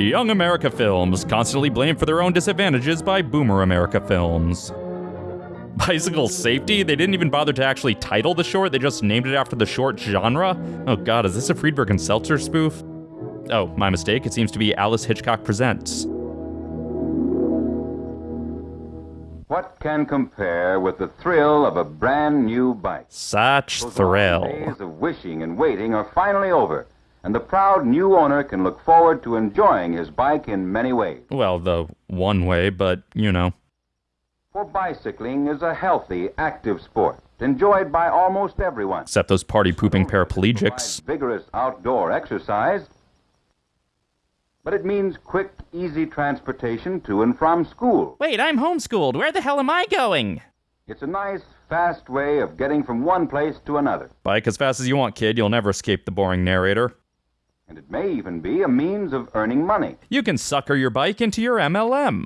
Young America Films, constantly blamed for their own disadvantages by Boomer America Films. Bicycle Safety? They didn't even bother to actually title the short, they just named it after the short genre? Oh god, is this a Friedberg and Seltzer spoof? Oh, my mistake, it seems to be Alice Hitchcock Presents. What can compare with the thrill of a brand new bike? Such Those thrill. days of wishing and waiting are finally over, and the proud new owner can look forward to enjoying his bike in many ways. Well, the one way, but you know. For bicycling is a healthy, active sport, enjoyed by almost everyone. Except those party pooping paraplegics. vigorous outdoor exercise, but it means quick, easy transportation to and from school. Wait, I'm homeschooled. Where the hell am I going? It's a nice, fast way of getting from one place to another, Bike as fast as you want, kid. You'll never escape the boring narrator. And it may even be a means of earning money. You can sucker your bike into your MLM.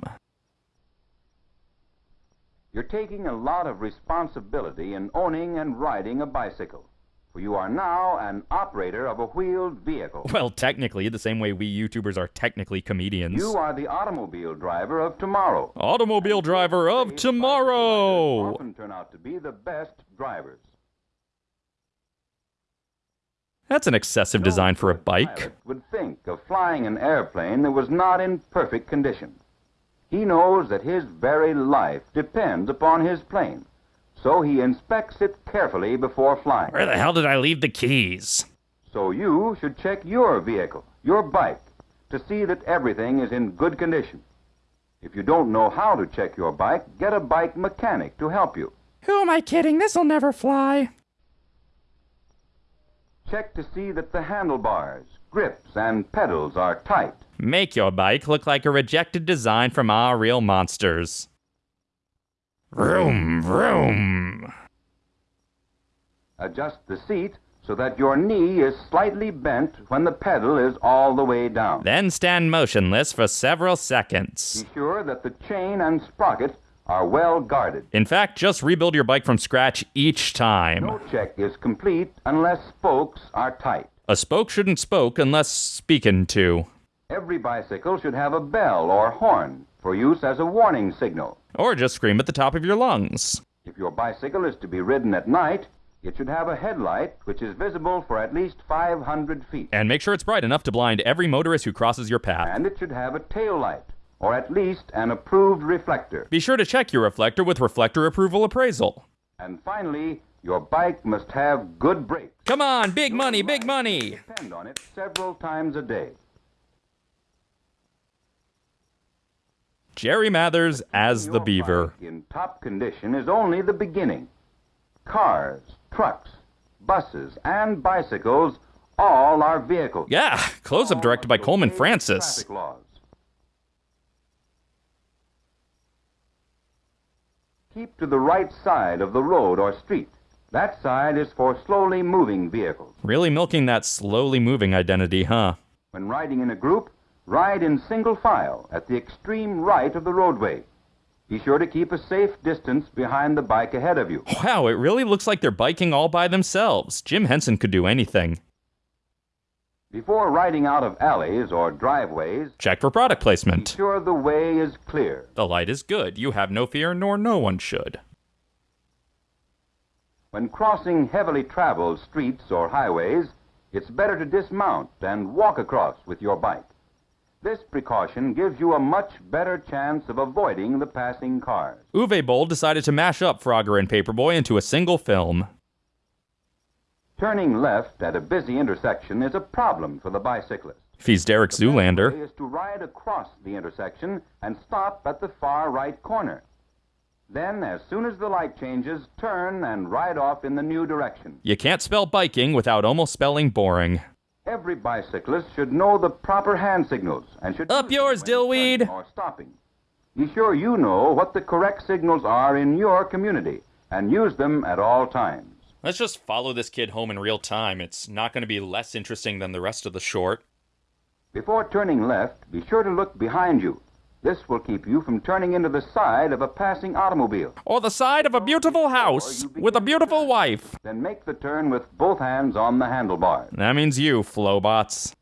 You're taking a lot of responsibility in owning and riding a bicycle, for you are now an operator of a wheeled vehicle. Well, technically, the same way we YouTubers are technically comedians. You are the automobile driver of tomorrow. Automobile driver of tomorrow! Often turn out to be the best drivers. That's an excessive design for a bike. Would think of flying an airplane that was not in perfect condition. He knows that his very life depends upon his plane, so he inspects it carefully before flying. Where the hell did I leave the keys? So you should check your vehicle, your bike, to see that everything is in good condition. If you don't know how to check your bike, get a bike mechanic to help you. Who am I kidding? This'll never fly. Check to see that the handlebars, grips, and pedals are tight. Make your bike look like a rejected design from our real monsters. Vroom, vroom. Adjust the seat so that your knee is slightly bent when the pedal is all the way down. Then stand motionless for several seconds. Be sure that the chain and sprocket are well guarded. In fact, just rebuild your bike from scratch each time. No check is complete unless spokes are tight. A spoke shouldn't spoke unless speaking to. Every bicycle should have a bell or horn for use as a warning signal. Or just scream at the top of your lungs. If your bicycle is to be ridden at night, it should have a headlight which is visible for at least 500 feet. And make sure it's bright enough to blind every motorist who crosses your path. And it should have a tail light, or at least an approved reflector. Be sure to check your reflector with reflector approval appraisal. And finally, your bike must have good brakes. Come on, big money, big money! Depend on it several times a day. Jerry Mathers as the Your beaver. in top condition is only the beginning. Cars, trucks, buses, and bicycles all are vehicles. Yeah, close up directed by Coleman Francis. traffic laws. Keep to the right side of the road or street. That side is for slowly moving vehicles. Really milking that slowly moving identity, huh? When riding in a group, ride in single file at the extreme right of the roadway. Be sure to keep a safe distance behind the bike ahead of you. Wow, it really looks like they're biking all by themselves. Jim Henson could do anything. Before riding out of alleys or driveways, Check for product placement. sure the way is clear. The light is good. You have no fear, nor no one should. When crossing heavily traveled streets or highways, it's better to dismount and walk across with your bike. This precaution gives you a much better chance of avoiding the passing cars. Uwe Boll decided to mash up Frogger and Paperboy into a single film. Turning left at a busy intersection is a problem for the bicyclist. If he's Derek The Zoolander. is to ride across the intersection and stop at the far right corner. Then, as soon as the light changes, turn and ride off in the new direction. You can't spell biking without almost spelling boring. Every bicyclist should know the proper hand signals and should Up yours, Dillweed. Or stopping. Be sure you know what the correct signals are in your community and use them at all times. Let's just follow this kid home in real time. It's not going to be less interesting than the rest of the short. Before turning left, be sure to look behind you. This will keep you from turning into the side of a passing automobile. Or the side of a beautiful house with a beautiful wife. Then make the turn with both hands on the handlebars. That means you, Flowbots.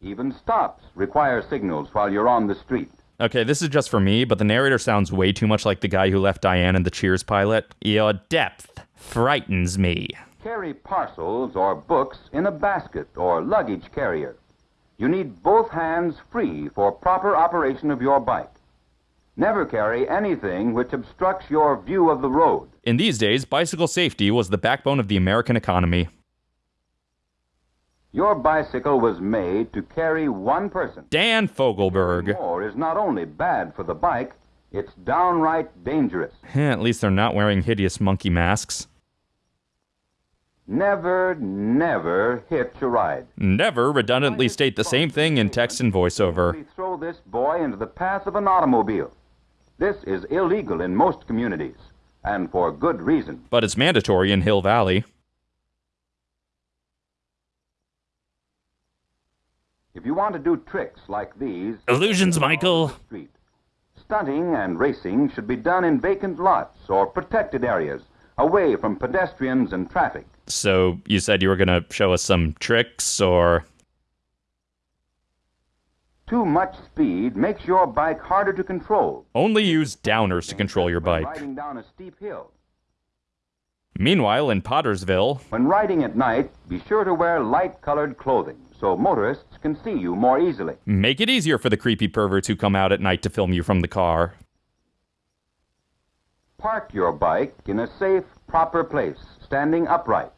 Even stops require signals while you're on the street. Okay, this is just for me, but the narrator sounds way too much like the guy who left Diane in the Cheers pilot. Your depth frightens me. Carry parcels or books in a basket or luggage carrier. You need both hands free for proper operation of your bike. Never carry anything which obstructs your view of the road. In these days, bicycle safety was the backbone of the American economy. Your bicycle was made to carry one person. Dan Fogelberg. More is not only bad for the bike, it's downright dangerous. At least they're not wearing hideous monkey masks. Never, never hitch a ride. Never redundantly state the same thing in text and voiceover. Throw this boy into the path of an automobile. This is illegal in most communities, and for good reason. But it's mandatory in Hill Valley. If you want to do tricks like these, Illusions, Michael. street. Stunting and racing should be done in vacant lots or protected areas, away from pedestrians and traffic. So you said you were gonna show us some tricks, or Too much speed makes your bike harder to control. only use downers to control your bike. Riding down a steep hill. Meanwhile, in Pottersville, When riding at night, be sure to wear light-colored clothing so motorists can see you more easily. make it easier for the creepy perverts who come out at night to film you from the car. Park your bike in a safe, proper place, standing upright.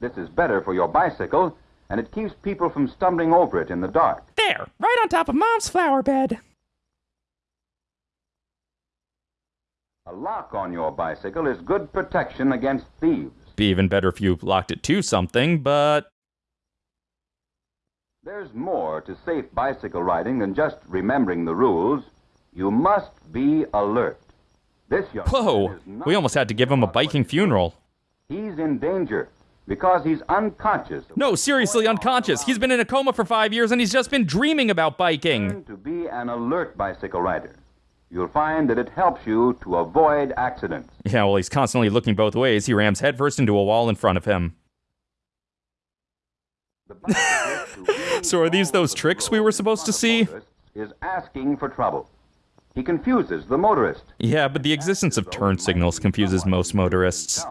This is better for your bicycle, and it keeps people from stumbling over it in the dark. There, right on top of Mom's flower bed. A lock on your bicycle is good protection against thieves. Be even better if you locked it to something, but There's more to safe bicycle riding than just remembering the rules. You must be alert. This young whoa, we almost had to give him a biking funeral. He's in danger because he's unconscious. No, seriously unconscious. He's been in a coma for five years and he's just been dreaming about biking. To be an alert bicycle rider. You'll find that it helps you to avoid accidents. Yeah, well, he's constantly looking both ways. He rams headfirst into a wall in front of him. The bicyclist who really So are these those tricks we were supposed to see? Is asking for trouble. He confuses the motorist. Yeah, but the existence of turn signals confuses most motorists.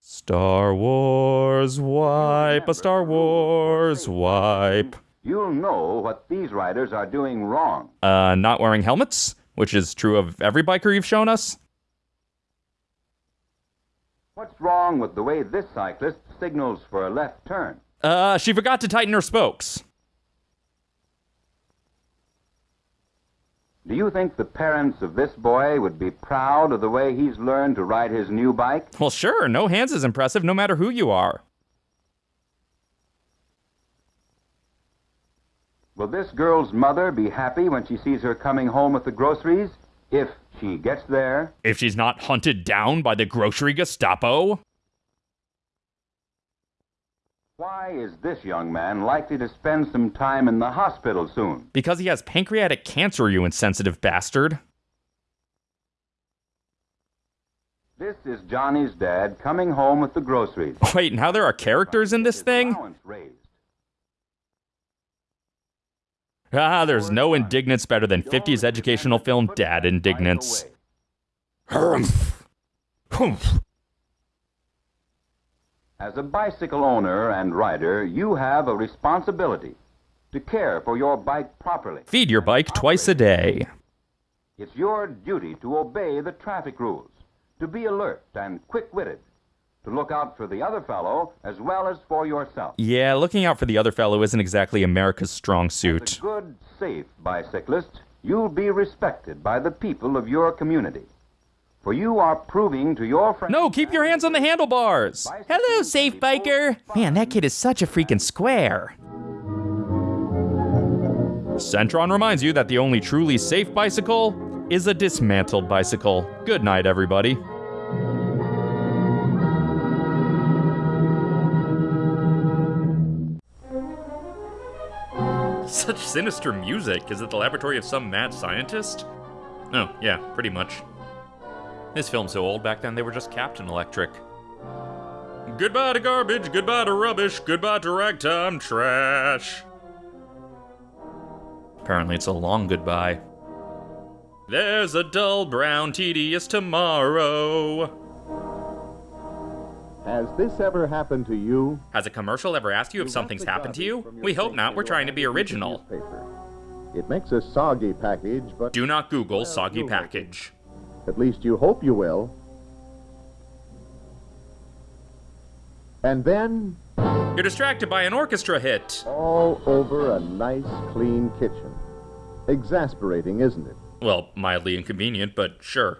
Star Wars wipe, a Star Wars wipe. You'll know what these riders are doing wrong. Uh, not wearing helmets, which is true of every biker you've shown us. What's wrong with the way this cyclist signals for a left turn? Uh, she forgot to tighten her spokes. Do you think the parents of this boy would be proud of the way he's learned to ride his new bike? Well, sure, no hands is impressive no matter who you are. Will this girl's mother be happy when she sees her coming home with the groceries? If she gets there? If she's not hunted down by the grocery Gestapo? Why is this young man likely to spend some time in the hospital soon? Because he has pancreatic cancer, you insensitive bastard. This is Johnny's dad coming home with the groceries. Wait, now there are characters in this His thing? Ah, there's no indignance better than 50s educational film Dad Indignance. Humph. Humph. As a bicycle owner and rider, you have a responsibility to care for your bike properly. Feed your bike twice a day. It's your duty to obey the traffic rules, to be alert and quick-witted, to look out for the other fellow as well as for yourself. Yeah, looking out for the other fellow isn't exactly America's strong As suit. a good, safe bicyclist, you'll be respected by the people of your community. For you are proving to your friends. No, keep your hands on the handlebars. Hello, safe biker. Man, that kid is such a freaking square. Centron reminds you that the only truly safe bicycle is a dismantled bicycle. Good night, everybody. Such sinister music. Is it the laboratory of some mad scientist? Oh, yeah, pretty much. This film's so old back then they were just Captain Electric. Goodbye to garbage, goodbye to rubbish, goodbye to ragtime trash. Apparently, it's a long goodbye. There's a dull, brown, tedious tomorrow. Has this ever happened to you? Has a commercial ever asked you if You something's happened to you? We hope not. We're trying to be original. newspaper. It makes a soggy package, but Do not Google Well, soggy you'll make it. package. at least you hope you will. And then, You're distracted by an orchestra hit. all over a nice, clean kitchen. Exasperating, isn't it? Well, mildly inconvenient, but sure.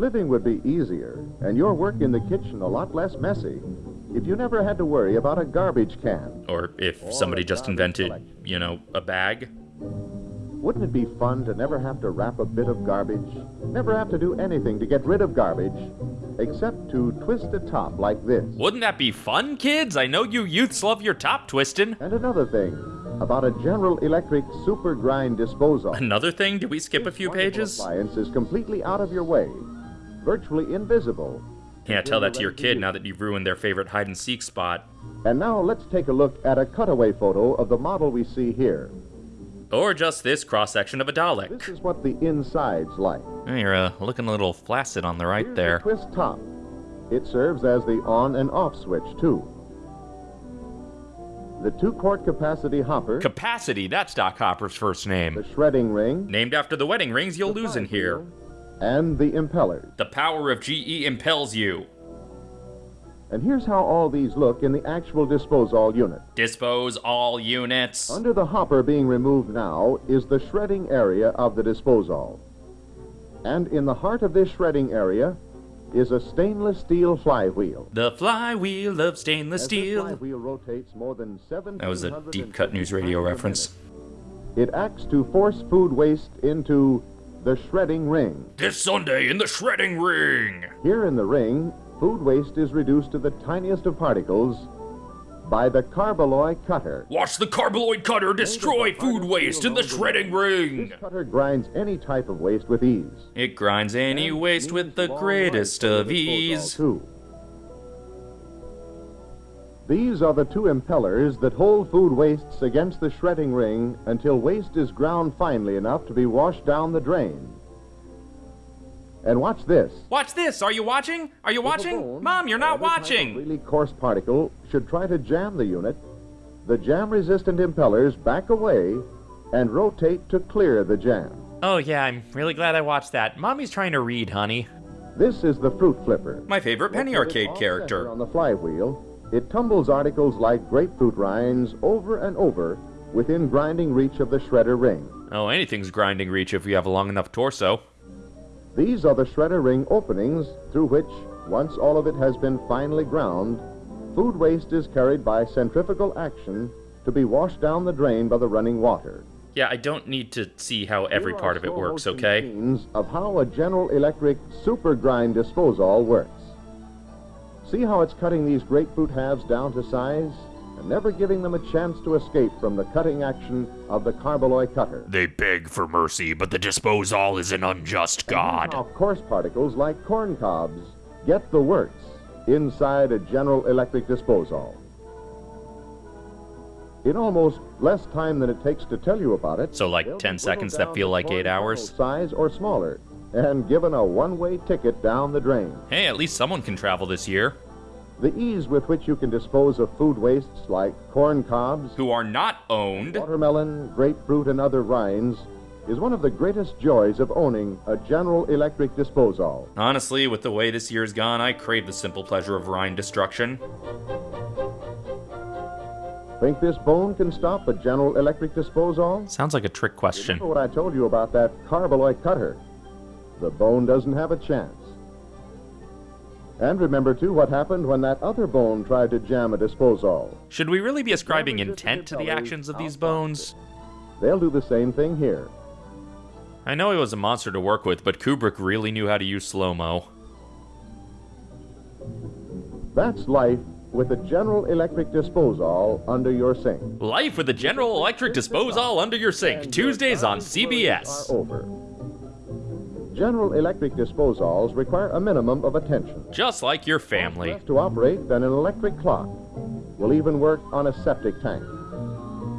Living would be easier, and your work in the kitchen a lot less messy, if you never had to worry about a garbage can. Or if Or somebody just invented, collection. you know, a bag. Wouldn't it be fun to never have to wrap a bit of garbage? Never have to do anything to get rid of garbage, except to twist a top like this. Wouldn't that be fun, kids? I know you youths love your top twisting. And another thing, about a General Electric super grind disposal. Another thing, did we skip a few pages? Appliance is completely out of your way, virtually invisible. Can't tell that to your kid now that you've ruined their favorite hide and seek spot. And now let's take a look at a cutaway photo of the model we see here. Or just this cross section of a Dalek. This Dalek. is what the inside's like. You're uh, looking a little flaccid on the right Here's there. The twist top. It serves as the on and off switch too. The two-quart capacity hopper, Capacity, that's Doc Hopper's first name. the shredding ring, Named after the wedding rings you'll the lose in here. flywheel, and the impellers. The power of GE impels you. And here's how all these look in the actual disposal unit. Dispose all units. Under the hopper being removed now is the shredding area of the disposal. And in the heart of this shredding area is a stainless steel flywheel. The flywheel of stainless As steel. flywheel rotates more than seven. That was a deep cut news radio reference. It acts to force food waste into the shredding ring. This Sunday in the shredding ring. Here in the ring, food waste is reduced to the tiniest of particles by the carboloy cutter. Watch the carbaloid cutter destroy food waste in the shredding ring. This cutter grinds any type of waste with ease. It grinds any waste with the greatest of ease. Too. These are the two impellers that hold food wastes against the shredding ring until waste is ground finely enough to be washed down the drain. And watch this. Watch this. Are you watching? Are you watching? bone, Mom, you're not or every type of watching. really coarse particle should try to jam the unit. The jam-resistant impellers back away and rotate to clear the jam. Oh, yeah, I'm really glad I watched that. Mommy's trying to read, honey. This is the fruit flipper. My favorite Penny Arcade character. On the flywheel, it tumbles articles like grapefruit rinds over and over within grinding reach of the shredder ring. Oh, anything's grinding reach if you have a long enough torso. These are the shredder ring openings through which, once all of it has been finely ground, food waste is carried by centrifugal action to be washed down the drain by the running water. Yeah, I don't need to see how every part of it works, okay? of how a General Electric super grind disposal works. See how it's cutting these grapefruit halves down to size and never giving them a chance to escape from the cutting action of the carboloy cutter. They beg for mercy, but the disposal is an unjust god. How coarse particles like corn cobs get the works inside a General Electric disposal. In almost less time than it takes to tell you about it, So, like 10 seconds that feel like eight hours? Size or smaller, and given a one-way ticket down the drain. Hey, at least someone can travel this year. The ease with which you can dispose of food wastes like corn cobs, Who are not owned. watermelon, grapefruit, and other rinds is one of the greatest joys of owning a General Electric disposal. Honestly, with the way this year's gone, I crave the simple pleasure of rind destruction. Think this bone can stop a General Electric disposal? Sounds like a trick question. Remember what I told you about that carboloy cutter? The bone doesn't have a chance. And remember, too, what happened when that other bone tried to jam a disposal. Should we really be ascribing intent to the actions of these bones? They'll do the same thing here. I know he was a monster to work with, but Kubrick really knew how to use slow mo. That's life with a General Electric disposal under your sink. Life with the General Electric disposal under your sink, Tuesdays on CBS. Are over. General Electric disposals require a minimum of attention. Just like your family. Less to operate than an electric clock. Will even work on a septic tank.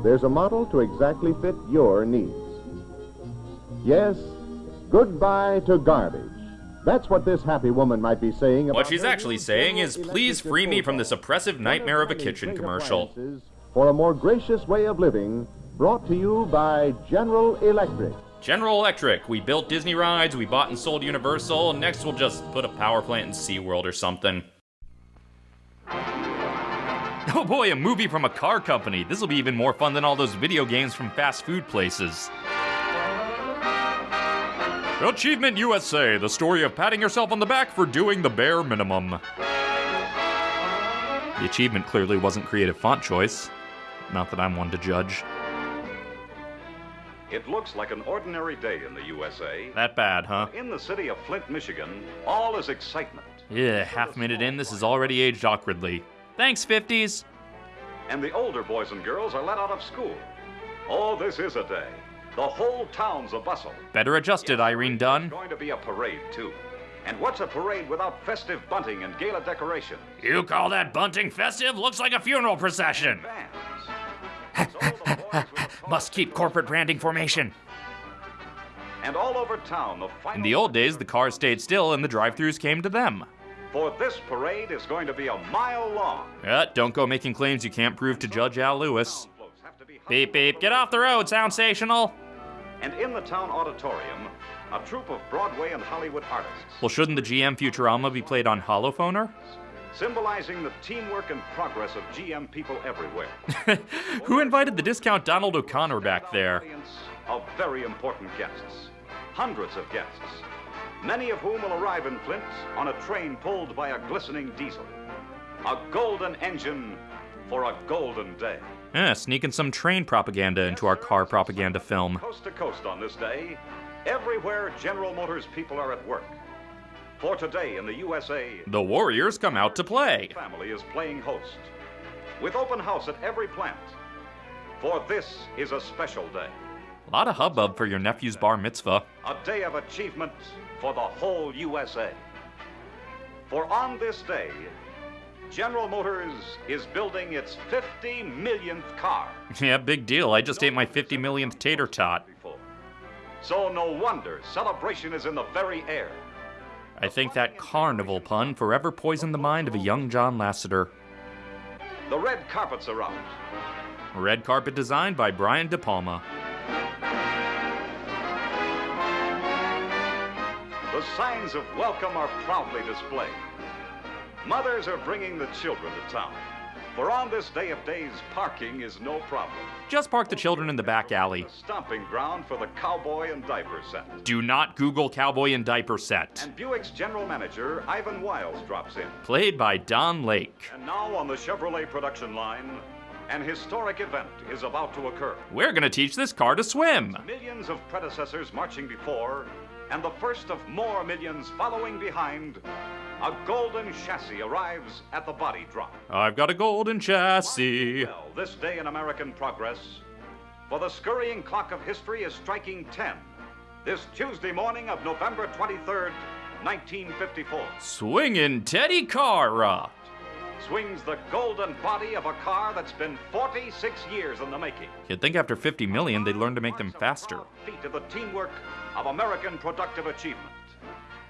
There's a model to exactly fit your needs. Yes, goodbye to garbage. That's what this happy woman might be saying about What she's actually saying is, please free me from this oppressive nightmare of a kitchen commercial. For a more gracious way of living, brought to you by General Electric. General Electric, we built Disney rides, we bought and sold Universal, next we'll just put a power plant in SeaWorld or something. Oh boy, a movie from a car company. This will be even more fun than all those video games from fast food places. Achievement USA, the story of patting yourself on the back for doing the bare minimum. The achievement clearly wasn't creative font choice. Not that I'm one to judge. It looks like an ordinary day in the USA. That bad, huh? In the city of Flint, Michigan, all is excitement. Yeah, half minute in, this is already aged awkwardly. Thanks, 50s. And the older boys and girls are let out of school. Oh, this is a day. The whole town's a bustle. Better adjusted, Irene Dunne. There's going to be a parade, too. And what's a parade without festive bunting and gala decoration? You call that bunting festive? Looks like a funeral procession. Bands. Must keep corporate branding formation. And all over town, the final In the old days, the cars stayed still and the drive throughs came to them. For this parade is going to be a mile long. Uh, don't go making claims you can't prove to Judge Al Lewis. Town floats have to be Beep beep, get off the road, Soundsational! And in the town auditorium, a troupe of Broadway and Hollywood artists, Well, shouldn't the GM Futurama be played on holophonor? Symbolizing the teamwork and progress of GM people everywhere. Who invited the discount Donald O'Connor back there? Of very important guests, hundreds of guests, many of whom will arrive in Flint on a train pulled by a glistening diesel. A golden engine for a golden day. Eh, sneaking some train propaganda into our car propaganda film. Coast to coast on this day, everywhere General Motors people are at work. For today in the USA, The Warriors come out to play. family is playing host, with open house at every plant. For this is a special day, A lot of hubbub for your nephew's bar mitzvah. a day of achievement for the whole USA. For on this day, General Motors is building its 50 millionth car. Yeah, big deal. I just ate my 50 millionth tater tot. So no wonder celebration is in the very air. I think that carnival pun forever poisoned the mind of a young John Lasseter. The red carpets are out. Red carpet designed by Brian De Palma. The signs of welcome are proudly displayed. Mothers are bringing the children to town. For on this day of days, parking is no problem. Just park the children in the back alley. The stomping ground for the cowboy and diaper set. Do not Google cowboy and diaper set. And Buick's general manager, Ivan Wiles, drops in. Played by Don Lake. And now on the Chevrolet production line, an historic event is about to occur. We're gonna teach this car to swim. Millions of predecessors marching before, and the first of more millions following behind, a golden chassis arrives at the body drop. I've got a golden chassis. Well, this day in American progress, for the scurrying clock of history is striking 10. This Tuesday morning of November 23rd, 1954, Swingin' Teddy Cara. swings the golden body of a car that's been 46 years in the making. You'd think after 50 million they'd learn to make them faster. Feat of the teamwork of American productive achievement.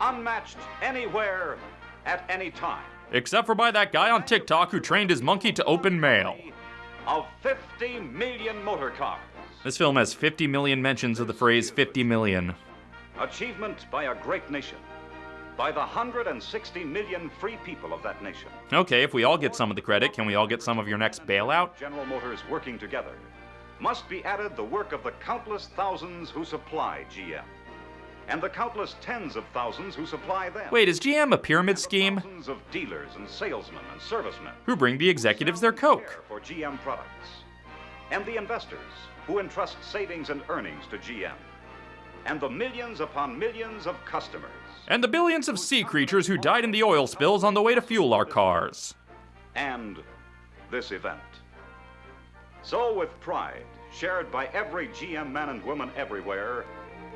Unmatched anywhere at any time. Except for by that guy on TikTok who trained his monkey to open mail. Of 50 million motor cars. This film has 50 million mentions of the phrase 50 million. Achievement by a great nation. By the 160 million free people of that nation. Okay, if we all get some of the credit, can we all get some of your next bailout? General Motors working together. Must be added the work of the countless thousands who supply GM. And the countless tens of thousands who supply them. Wait, is GM a pyramid scheme? Thousands of dealers and salesmen and servicemen Who bring the executives their Coke? for GM products. And the investors who entrust savings and earnings to GM. And the millions upon millions of customers. And the billions of sea creatures who died in the oil spills on the way to fuel our cars. and this event. So, with pride shared by every GM man and woman everywhere,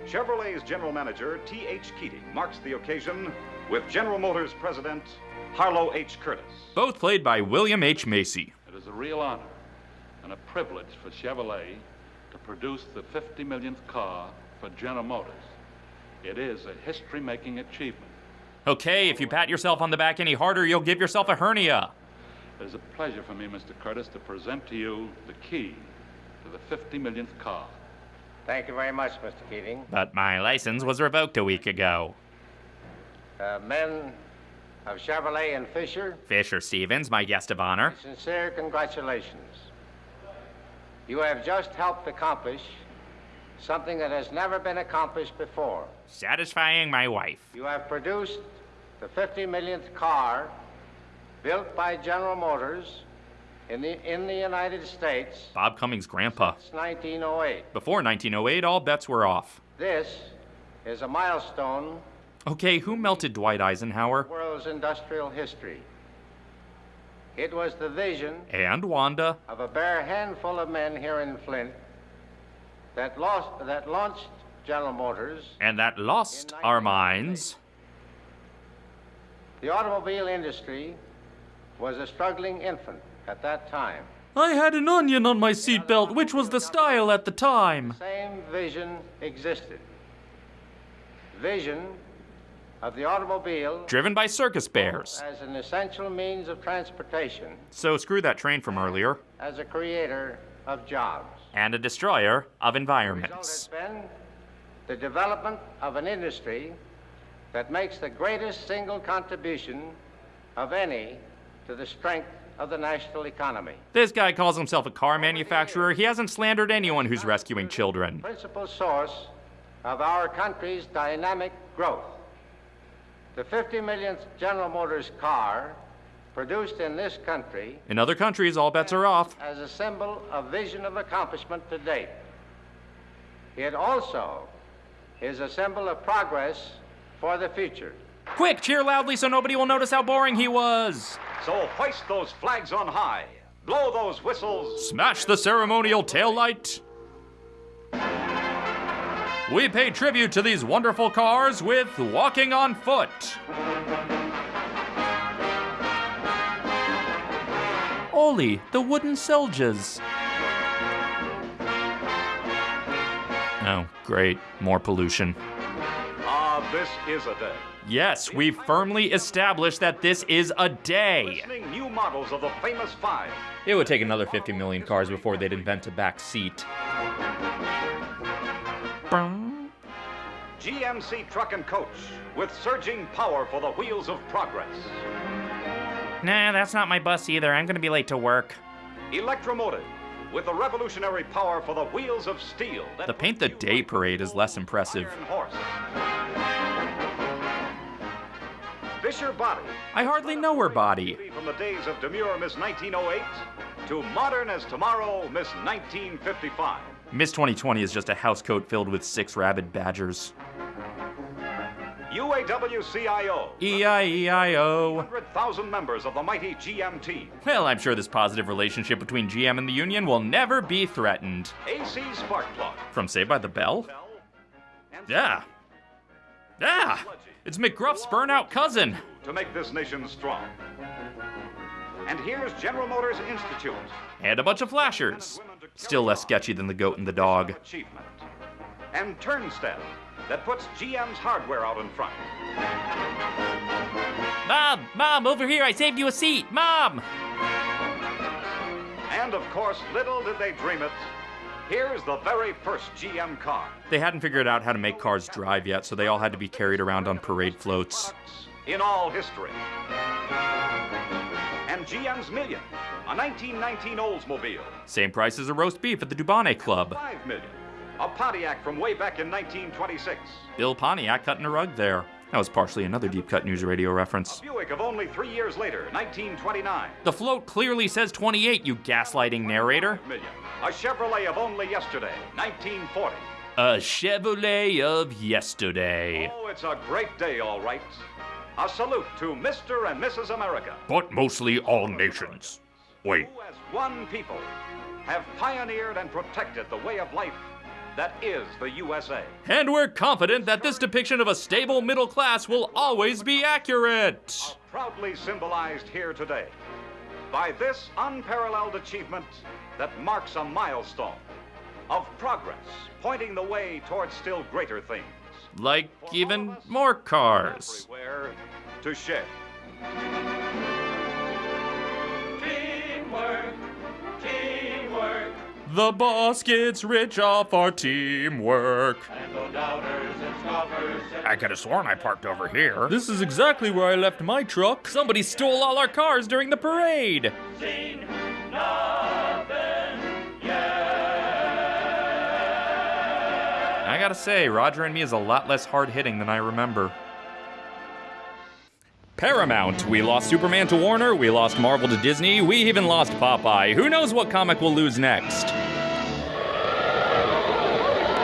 Chevrolet's general manager, T.H. Keating, marks the occasion with General Motors president Harlow H. Curtice. Both played by William H. Macy. It is a real honor and a privilege for Chevrolet to produce the 50 millionth car for General Motors. It is a history making achievement. Okay, if you pat yourself on the back any harder, you'll give yourself a hernia. It is a pleasure for me, Mr. Curtice, to present to you the key to the 50 millionth car. Thank you very much, Mr. Keating. But my license was revoked a week ago. Uh, men of Chevrolet and Fisher, Fisher Stevens, my guest of honor. sincere congratulations. You have just helped accomplish something that has never been accomplished before. Satisfying my wife. You have produced the 50 millionth car built by General Motors in the, in the United States Bob Cummings' grandpa. since 1908. Before 1908, all bets were off. This is a milestone Okay, who melted Dwight Eisenhower? world's industrial history. It was the vision And Wanda. of a bare handful of men here in Flint that, lost, that launched General Motors. And that lost our minds. The automobile industry was a struggling infant at that time. I had an onion on my seatbelt, which was the style at the time. The Same vision existed. Vision of the automobile Driven by circus bears. as an essential means of transportation, So screw that train from earlier. as a creator of jobs. And a destroyer of The result environments. has been the development of an industry that makes the greatest single contribution of any to the strength of the national economy. This guy calls himself a car manufacturer. He hasn't slandered anyone who's rescuing children. Principal source of our country's dynamic growth. The 50 millionth General Motors car produced in this country In other countries, all bets are off. as a symbol of vision of accomplishment to date. It also is a symbol of progress for the future. Quick, cheer loudly so nobody will notice how boring he was. So hoist those flags on high, blow those whistles, Smash the ceremonial taillight. We pay tribute to these wonderful cars with Walking on Foot. Oli, the wooden soldiers. Oh, great. More pollution. Ah, this is a day. Yes, we've firmly established that this is a day. New models of the famous five. It would take another 50 million cars before they'd invent a back seat. GMC truck and coach with surging power for the wheels of progress. Nah, that's not my bus either. I'm gonna be late to work. Electromotive with the revolutionary power for the wheels of steel. The Paint the Day parade is less impressive. Fisher Body. I hardly know her body. From the days of demure Miss 1908 to modern as tomorrow Miss 1955. Miss 2020 is just a house coat filled with six rabid badgers. UAW-CIO. E E-I-E-I-O. 100,000 members of the mighty GMT. Well, I'm sure this positive relationship between GM and the union will never be threatened. AC Spark Plug. From Saved by the Bell? Bell, Yeah. Yeah! It's McGruff's burnout cousin. To make this nation strong. And here's General Motors Institute. And a bunch of flashers. Still less sketchy than the goat and the dog. Achievement. And Turnstile that puts GM's hardware out in front. Mom! Mom, over here, I saved you a seat! Mom! And of course, little did they dream it. Here's the very first GM car. They hadn't figured out how to make cars drive yet, so they all had to be carried around on parade floats. in all history. And GM's Million, a 1919 Oldsmobile. Same price as a roast beef at the Dubonnet Club. 5 million, a Pontiac from way back in 1926. Bill Pontiac cutting a rug there. That was partially another Deep Cut News Radio reference. Buick of only three years later, 1929. The float clearly says 28, you gaslighting narrator. Million, a Chevrolet of only yesterday, 1940. A Chevrolet of yesterday. Oh, it's a great day, all right. A salute to Mr. and Mrs. America, But mostly all nations. Wait, who as one people have pioneered and protected the way of life that is the USA. And we're confident that this depiction of a stable middle class will always be accurate. Proudly symbolized here today by this unparalleled achievement that marks a milestone of progress, pointing the way towards still greater things. Like For even more cars. Everywhere to share. The boss gets rich off our teamwork. I could have sworn I parked over here. This is exactly where I left my truck. Somebody stole all our cars during the parade. I gotta say, Roger and me is a lot less hard hitting than I remember. Paramount. We lost Superman to Warner, we lost Marvel to Disney, we even lost Popeye. Who knows what comic we'll lose next?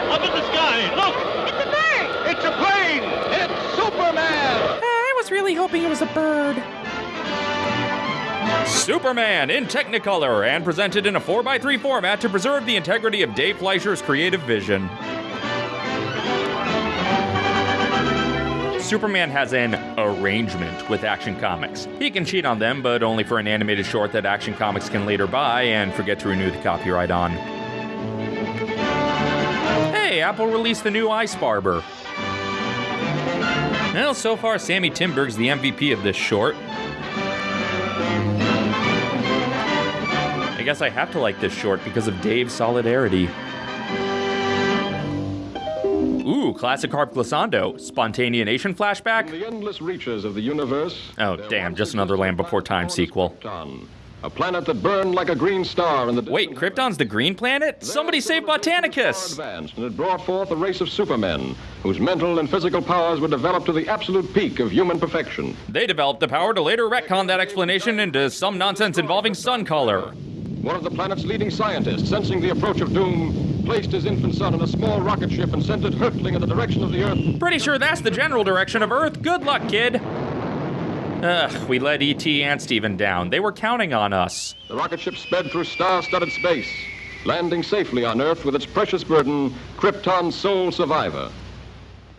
Up in the sky, look! It's a bird! It's a plane! It's Superman! I was really hoping it was a bird. Superman in Technicolor and presented in a 4x3 format to preserve the integrity of Dave Fleischer's creative vision. Superman has an arrangement with Action Comics. He can cheat on them, but only for an animated short that Action Comics can later buy and forget to renew the copyright on. Hey, Apple released the new Ice Barber. Well, so far, Sammy Timberg's the MVP of this short. I guess I have to like this short because of Dave's solidarity. Ooh, classic harp glissando. Spontaneation flashback? the endless reaches of the universe. Oh, damn, just another Land Before Time sequel. Krypton, a planet that burned like a green star in the Wait, Krypton's the green planet? Somebody save Botanicus! Advanced, and it brought forth a race of supermen whose mental and physical powers were developed to the absolute peak of human perfection. They developed the power to later retcon that explanation into some nonsense involving sun color. One of the planet's leading scientists, sensing the approach of doom, placed his infant son in a small rocket ship and sent it hurtling in the direction of the Earth. Pretty sure that's the general direction of Earth. Good luck, kid. Ugh, we let E.T. and Steven down. They were counting on us. The rocket ship sped through star-studded space, landing safely on Earth with its precious burden, Krypton's sole survivor.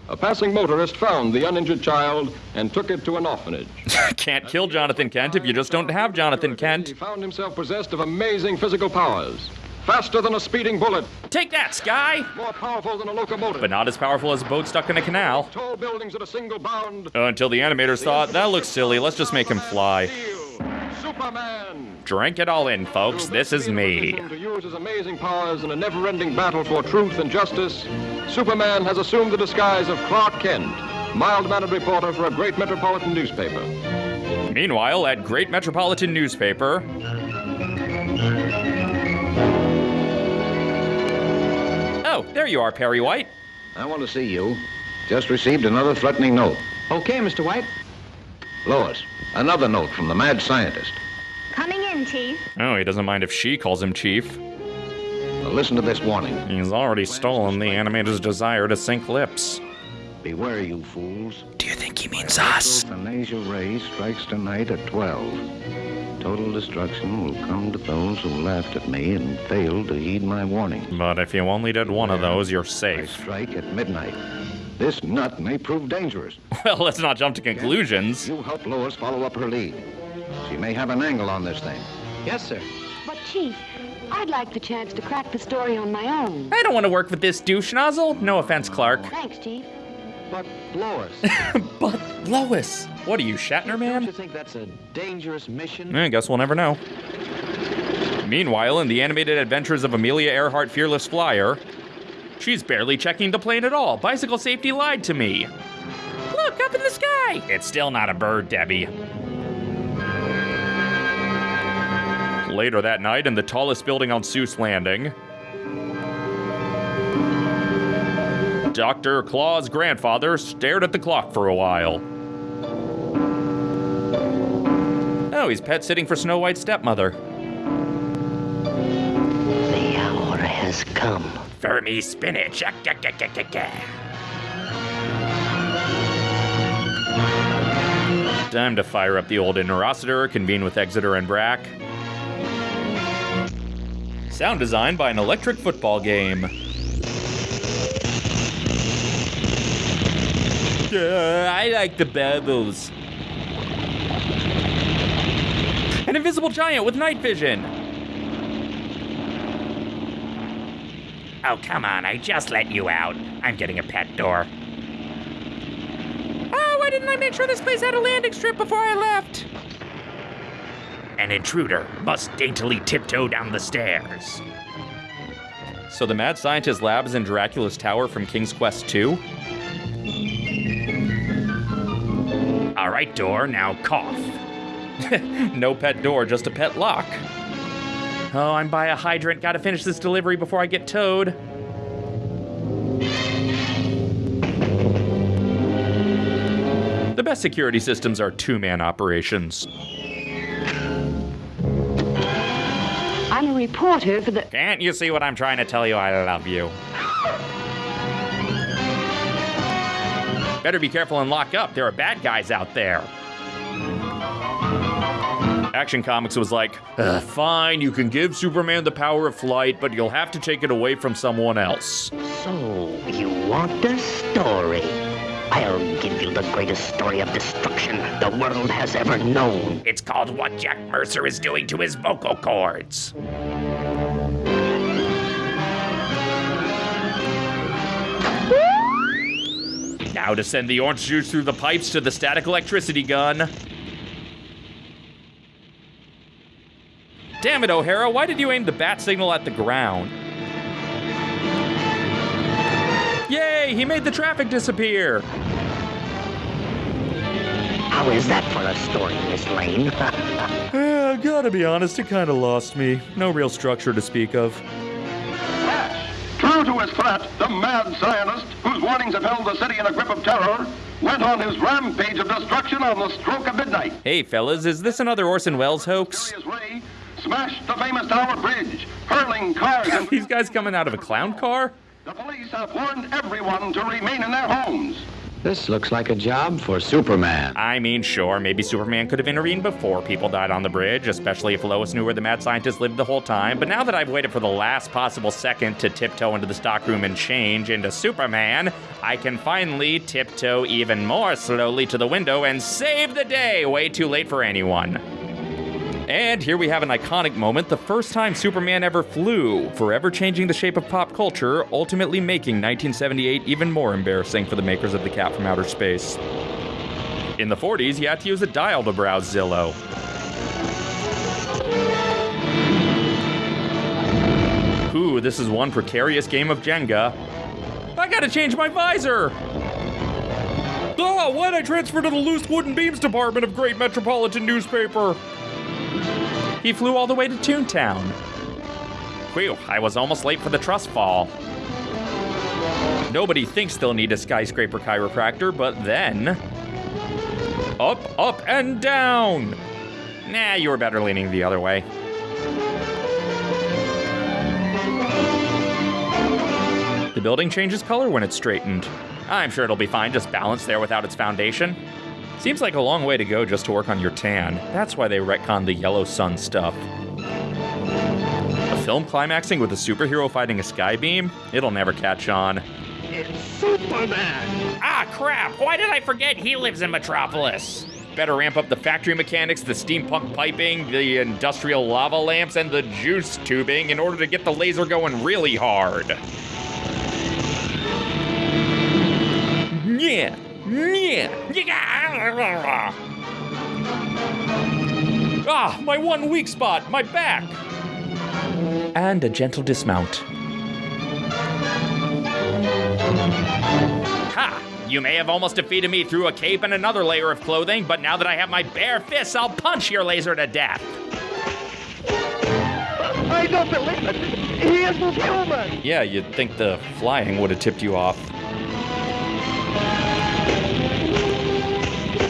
A passing motorist found the uninjured child and took it to an orphanage. Can't kill Jonathan Kent if you just don't have Jonathan Kent. He found himself possessed of amazing physical powers. Faster than a speeding bullet, Take that, Sky! more powerful than a locomotive. But not as powerful as a boat stuck in a canal. Tall buildings at a single bound. Until the animators thought, that looks silly, let's just make him fly. Superman. Drink it all in, folks. This is me. To use his amazing powers in a never-ending battle for truth and justice, Superman has assumed the disguise of Clark Kent, mild-mannered reporter for a great metropolitan newspaper. Meanwhile, at Great Metropolitan Newspaper. Oh, there you are, Perry White. I want to see you. Just received another threatening note. Okay, Mr. White. Lois, another note from the mad scientist. Coming in, Chief. Oh, he doesn't mind if she calls him Chief. Now listen to this warning. He's already stolen the animator's desire to sync lips. Beware, you fools. Do you think he means us? Euthanasia ray strikes tonight at 12. Total destruction will come to those who laughed at me and failed to heed my warning. But if you only did one of those, you're I safe. strike at midnight. This nut may prove dangerous. Well, let's not jump to conclusions. You help Lois follow up her lead. She may have an angle on this thing. Yes, sir. But, Chief, I'd like the chance to crack the story on my own. I don't want to work with this douche nozzle. No offense, Clark. Thanks, Chief. But, Lois, But Lois, what are you, Shatner don't man? you think that's a dangerous mission? I guess we'll never know. Meanwhile, in the animated adventures of Amelia Earhart Fearless Flyer, she's barely checking the plane at all. Bicycle safety lied to me. Look, up in the sky! It's still not a bird, Debbie. Later that night, in the tallest building on Seuss Landing, Dr. Claw's grandfather stared at the clock for a while. Oh, he's pet sitting for Snow White's stepmother. The hour has come. For me, spinach. Time to fire up the old Interocitor, convene with Exeter and Brack. Sound design by an electric football game. Uh, I like the bubbles. An invisible giant with night vision. Oh, come on, I just let you out. I'm getting a pet door. Oh, why didn't I make sure this place had a landing strip before I left? An intruder must daintily tiptoe down the stairs. So the mad scientist lab is in Dracula's tower from King's Quest 2? Right, door, now cough. no pet door, just a pet lock. Oh, I'm by a hydrant. Gotta finish this delivery before I get towed. The best security systems are two man operations. I'm a reporter for the. Can't you see what I'm trying to tell you? I love you. Better be careful and lock up. There are bad guys out there. Action Comics was like, fine, you can give Superman the power of flight, but you'll have to take it away from someone else. So, you want a story? I'll give you the greatest story of destruction the world has ever known. It's called What Jack Mercer is Doing to His Vocal Cords. Now to send the orange juice through the pipes to the static electricity gun. Damn it, O'Hara, why did you aim the bat signal at the ground? Yay, he made the traffic disappear. How is that for a story, Miss Lane? uh, gotta be honest, it kinda lost me. No real structure to speak of. True to his threat, the mad scientist, whose warnings have held the city in a grip of terror, went on his rampage of destruction on the stroke of midnight. Hey, fellas, is this another Orson Welles hoax? Ray smashed the famous Tower Bridge, hurling cars and... These guys coming out of a clown car? The police have warned everyone to remain in their homes. This looks like a job for Superman. I mean, sure, maybe Superman could have intervened before people died on the bridge, especially if Lois knew where the mad scientist lived the whole time. But now that I've waited for the last possible second to tiptoe into the stockroom and change into Superman, I can finally tiptoe even more slowly to the window and save the day. Way too late for anyone. And here we have an iconic moment the first time Superman ever flew, forever changing the shape of pop culture, ultimately making 1978 even more embarrassing for the makers of The Cat from Outer Space. In the 40s, you had to use a dial to browse Zillow. Ooh, this is one precarious game of Jenga. I gotta change my visor! Oh, why'd I transfer to the loose wooden beams department of Great Metropolitan Newspaper? He flew all the way to Toontown. Whew, I was almost late for the trust fall. Nobody thinks they'll need a skyscraper chiropractor, but then. Up, up, and down! Nah, you were better leaning the other way. The building changes color when it's straightened. I'm sure it'll be fine just balanced there without its foundation. Seems like a long way to go just to work on your tan. That's why they retconned the yellow sun stuff. A film climaxing with a superhero fighting a skybeam? It'll never catch on. It's Superman! Ah, crap! Why did I forget he lives in Metropolis? Better ramp up the factory mechanics, the steampunk piping, the industrial lava lamps, and the juice tubing in order to get the laser going really hard. Yeah, yeah. Ah, my one weak spot, my back. And a gentle dismount. Ha! You may have almost defeated me through a cape and another layer of clothing, but now that I have my bare fists, I'll punch your laser to death. I don't believe it. He isn't human. Yeah, you'd think the flying would have tipped you off.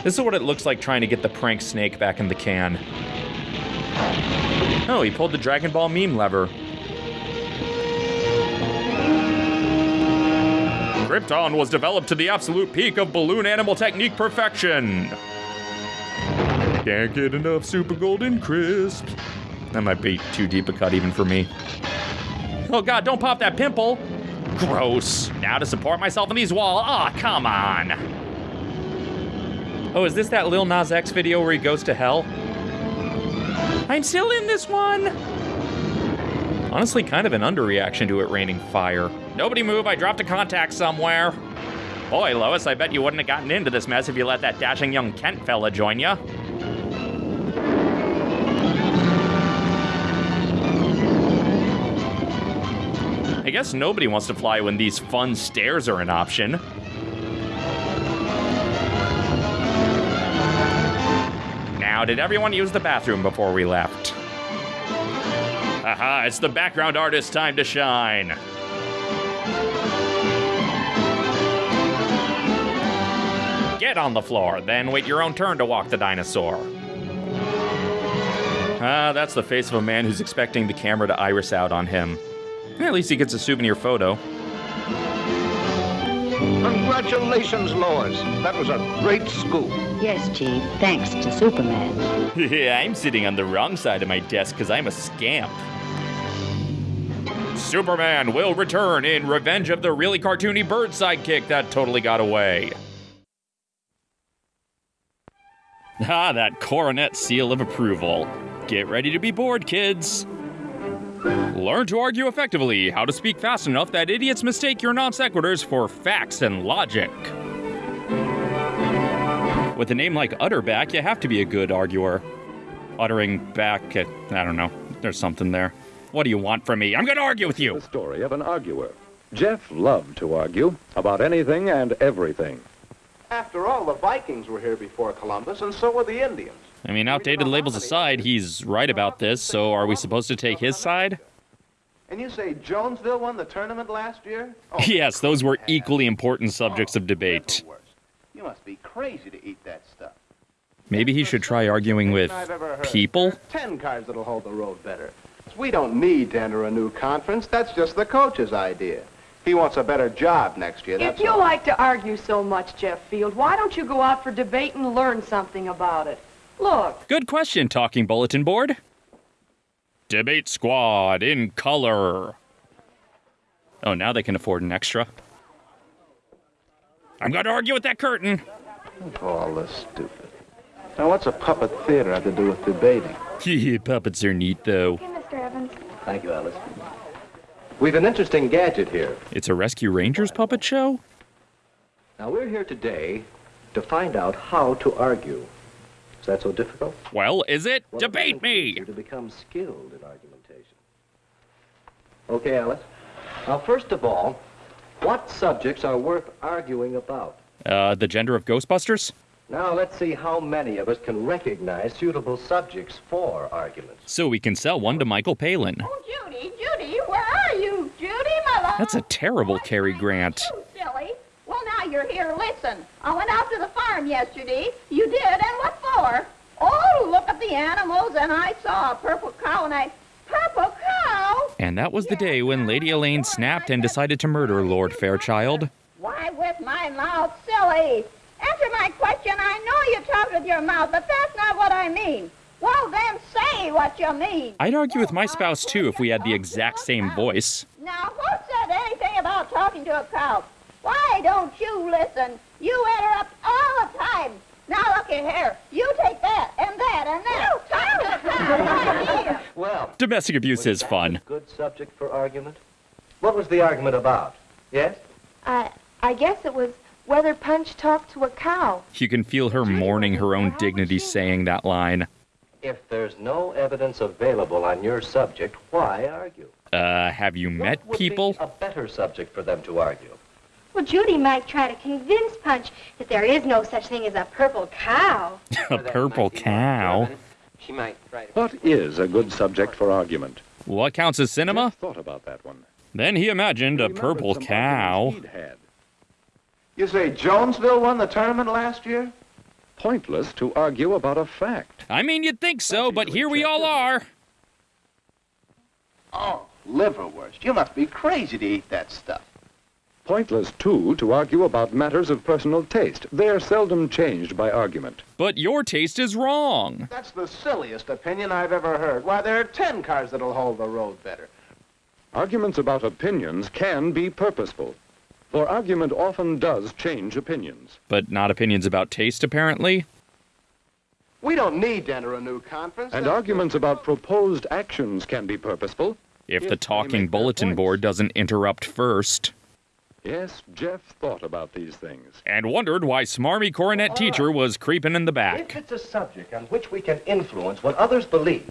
This is what it looks like trying to get the prank snake back in the can. Oh, he pulled the Dragon Ball meme lever. Krypton was developed to the absolute peak of balloon animal technique perfection. Can't get enough super golden crisp. That might be too deep a cut even for me. Oh god, don't pop that pimple! Gross. Now to support myself in these walls. Aw, oh, come on. Oh, is this that Lil Nas X video where he goes to hell? I'm still in this one! Honestly, kind of an underreaction to it raining fire. Nobody move, I dropped a contact somewhere. Boy, Lois, I bet you wouldn't have gotten into this mess if you let that dashing young Kent fella join you. I guess nobody wants to fly when these fun stairs are an option. Now, did everyone use the bathroom before we left? Aha, it's the background artist's time to shine. Get on the floor, then wait your own turn to walk the dinosaur. Ah, that's the face of a man who's expecting the camera to iris out on him. At least he gets a souvenir photo. Congratulations, Lois. That was a great scoop. Yes, Chief. Thanks to Superman. yeah, I'm sitting on the wrong side of my desk because I'm a scamp. Superman will return in Revenge of the Really Cartoony Bird Sidekick that totally got away. Ah, that coronet seal of approval. Get ready to be bored, kids. Learn to argue effectively, how to speak fast enough that idiots mistake your non sequiturs for facts and logic. With a name like Utterback, you have to be a good arguer. Uttering back at, I don't know, there's something there. What do you want from me? I'm gonna argue with you! The story of an arguer. Jeff loved to argue about anything and everything. After all, the Vikings were here before Columbus, and so were the Indians. I mean, outdated labels aside, he's right about this, so are we supposed to take his side? And you say Jonesville won the tournament last year? Oh, yes, those were equally important subjects of oh, debate. You must be crazy to eat that stuff. Maybe he should try arguing with people? Ten cars that'll hold the road better. We don't need to enter a new conference. That's just the coach's idea. He wants a better job next year. If you all. like to argue so much, Jeff Field, why don't you go out for debate and learn something about it? Look. Good question, talking bulletin board. Debate squad in color. Oh, now they can afford an extra. I'm going to argue with that curtain. Oh, all this stupid. Now, what's a puppet theater have to do with debating? Puppets are neat, though. Okay, Mr. Evans. Thank you, Alice. We've an interesting gadget here. It's a Rescue Rangers puppet show? Now, we're here today to find out how to argue. Is that so difficult? Well, is it? Well, Debate me! To become skilled in argumentation. Okay, Alice. Now, first of all, what subjects are worth arguing about? Uh, the gender of Ghostbusters? Now, let's see how many of us can recognize suitable subjects for arguments. So we can sell one to Michael Palin. Oh, Judy, Judy, where are you? Judy, my love. That's a terrible Cary Grant. You silly. Well, now you're here. Listen. I went out to the farm yesterday. You did, and what for? Oh, look at the animals, and I saw a purple cow, and I... Purple cow? And that was the day when Lady Elaine snapped and decided to murder Lord Fairchild. Why with my mouth, silly? Answer my question. I know you talk with your mouth, but that's not what I mean. Well, then say what you mean. I'd argue with my spouse, too, if we had the exact same voice. Now, who said anything about talking to a cow? Why don't you listen? You interrupt all the time. Now, looky here. You take that, and that, and that. Talk to the cow right here. Well, Domestic abuse is fun. good subject for argument. What was the argument about? Yes? I, I guess it was whether Punch talked to a cow. You can feel her mourning her own dignity saying that line. If there's no evidence available on your subject, why argue? Uh, have you met Would people? Be a better subject for them to argue. Well, Judy might try to convince Punch that there is no such thing as a purple cow. a purple cow. She might try to... What is a good subject for argument? What counts as cinema? Thought about that one. Then he imagined a purple cow. Had. You say Jonesville won the tournament last year? Pointless to argue about a fact. I mean, you'd think so, but here we all are. Oh, liverwurst. You must be crazy to eat that stuff. Pointless, too, to argue about matters of personal taste. They're seldom changed by argument. But your taste is wrong. That's the silliest opinion I've ever heard. Why, there are ten cars that'll hold the road better. Arguments about opinions can be purposeful. For argument often does change opinions. But not opinions about taste, apparently. We don't need to enter a new conference. And That's arguments about proposed actions can be purposeful. If the talking bulletin board doesn't interrupt first. Yes, Jeff thought about these things. And wondered why smarmy coronet uh, teacher was creeping in the back. If it's a subject on which we can influence what others believe,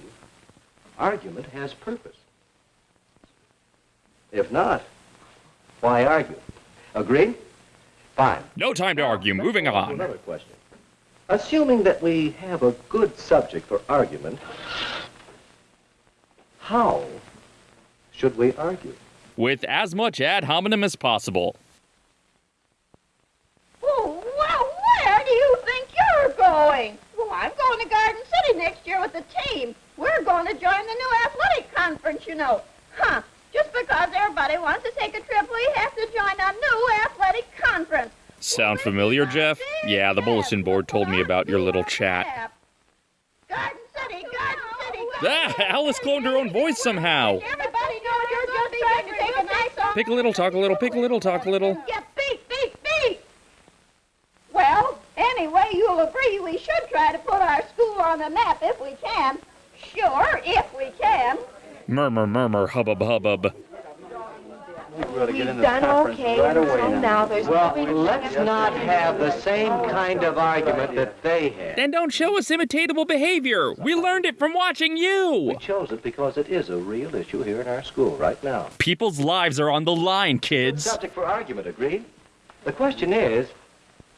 argument has purpose. If not, why argue? Agree? Fine. No time to argue. Moving on. Another question. Assuming that we have a good subject for argument, how should we argue? With as much ad hominem as possible. Oh, well, where do you think you're going? Well, I'm going to Garden City next year with the team. We're going to join the new athletic conference, you know. Huh. Just because everybody wants to take a trip, we have to join a new athletic conference. Sound familiar, Jeff? Yeah, the bulletin board told me about your little chat. Garden City, Garden City. Ah, Alice cloned her own voice somehow. Pick a little, talk a little, pick a little, talk a little. Yeah, beat, beat, beat. Well, anyway, you'll agree we should try to put our school on the map if we can. Sure, if we can. Murmur, murmur, hubbub, hubbub. Really We've done okay, so now there's Well, let's not have the same oh, kind of argument that they had. Then don't show us imitatable behavior. We learned it from watching you. We chose it because it is a real issue here in our school right now. People's lives are on the line, kids. Subject for argument, agreed? The question is,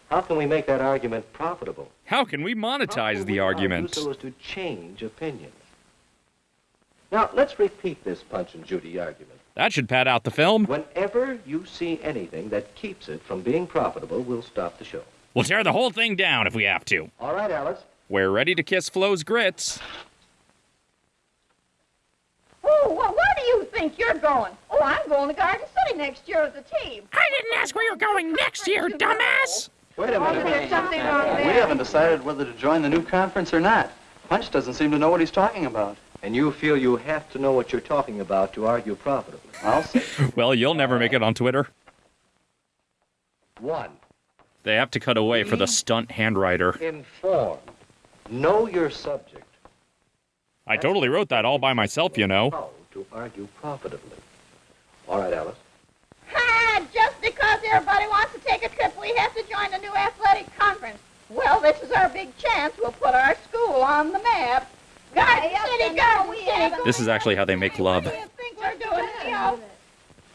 how can we make that argument profitable? How can we monetize the argument? So as to change opinions. Now, let's repeat this Punch and Judy argument. That should pad out the film. Whenever you see anything that keeps it from being profitable, we'll stop the show. We'll tear the whole thing down if we have to. All right, Alice. We're ready to kiss Flo's grits. Oh, well, where do you think you're going? Oh, I'm going to Garden City next year with the team. I didn't ask where you're going next year, dumbass. Wait a minute. There's something wrong We haven't decided whether to join the new conference or not. Punch doesn't seem to know what he's talking about. And you feel you have to know what you're talking about to argue profitably. I'll see. Well, you'll never make it on Twitter. One, They have to cut away for the stunt handwriter. inform. Know your subject. I totally wrote that all by myself, you know. How to argue profitably. All right, Alice. Ha! Just because everybody wants to take a trip, we have to join the new athletic conference. Well, this is our big chance. We'll put our school on the map. Garden City, Garden City. This is actually how they make love. What do you think we're doing anyhow?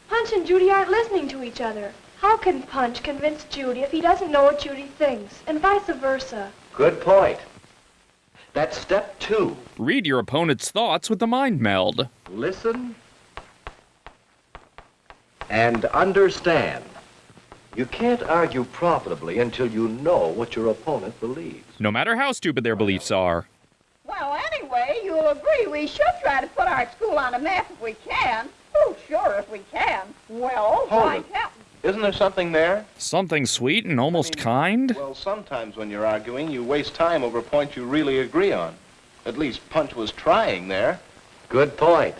Punch and Judy aren't listening to each other. How can Punch convince Judy if he doesn't know what Judy thinks, and vice versa? Good point. That's step two. Read your opponent's thoughts with the mind meld. Listen and understand. You can't argue profitably until you know what your opponent believes. No matter how stupid their beliefs are. Well, anyway, you'll agree we should try to put our school on the map if we can. Oh, sure, if we can. Well, Hold why it. can't Isn't there something there? Something sweet and almost kind? Well, sometimes when you're arguing, you waste time over points you really agree on. At least Punch was trying there. Good point.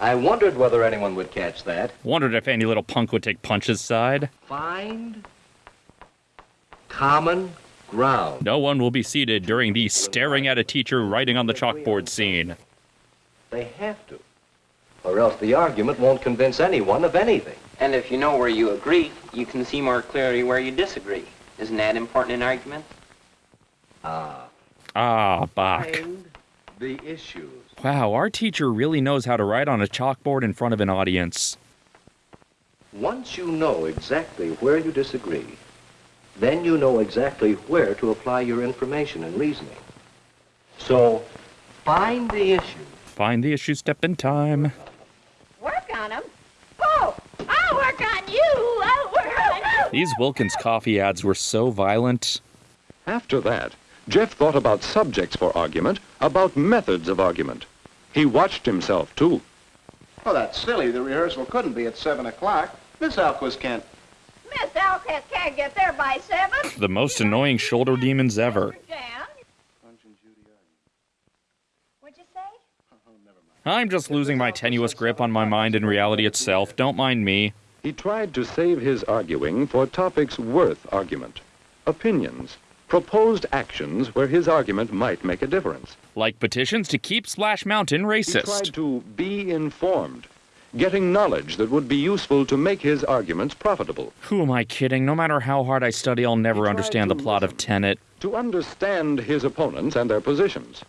I wondered whether anyone would catch that. Wondered if any little punk would take Punch's side. Find common ground. No one will be seated during the staring at a teacher writing on the chalkboard scene. They have to. Or else the argument won't convince anyone of anything. And if you know where you agree, you can see more clearly where you disagree. Isn't that important in arguments? Ah. Ah, Bach. Find the issues. Wow, our teacher really knows how to write on a chalkboard in front of an audience. Once you know exactly where you disagree, then you know exactly where to apply your information and reasoning. So, find the issue. Find the issue step in time. work on them? Oh, I'll work on you. I'll work on you. These Wilkins coffee ads were so violent. After that, Jeff thought about subjects for argument, about methods of argument. He watched himself, too. Well, that's silly. The rehearsal couldn't be at 7 o'clock. Miss Alquist can't. Miss can't get there by seven. The most annoying shoulder demons ever. Jan. What'd you say? Oh, I'm just losing my tenuous grip on my mind and reality itself. Don't mind me. He tried to save his arguing for topics worth argument, opinions, proposed actions where his argument might make a difference. Like petitions to keep Splash Mountain He racist. tried to be informed, getting knowledge that would be useful to make his arguments profitable. Who am I kidding? No matter how hard I study, I'll never understand the plot of Tenet. to understand his opponents and their positions.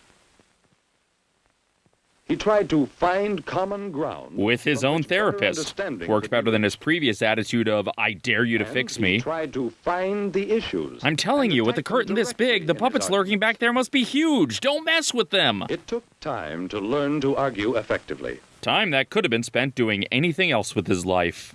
He tried to find common ground With his own therapist. Worked better than his previous attitude of, I dare you to fix me. tried to find the issues. I'm telling you, with the curtain this big, the puppets lurking back there must be huge. Don't mess with them. It took time to learn to argue effectively. Time that could have been spent doing anything else with his life.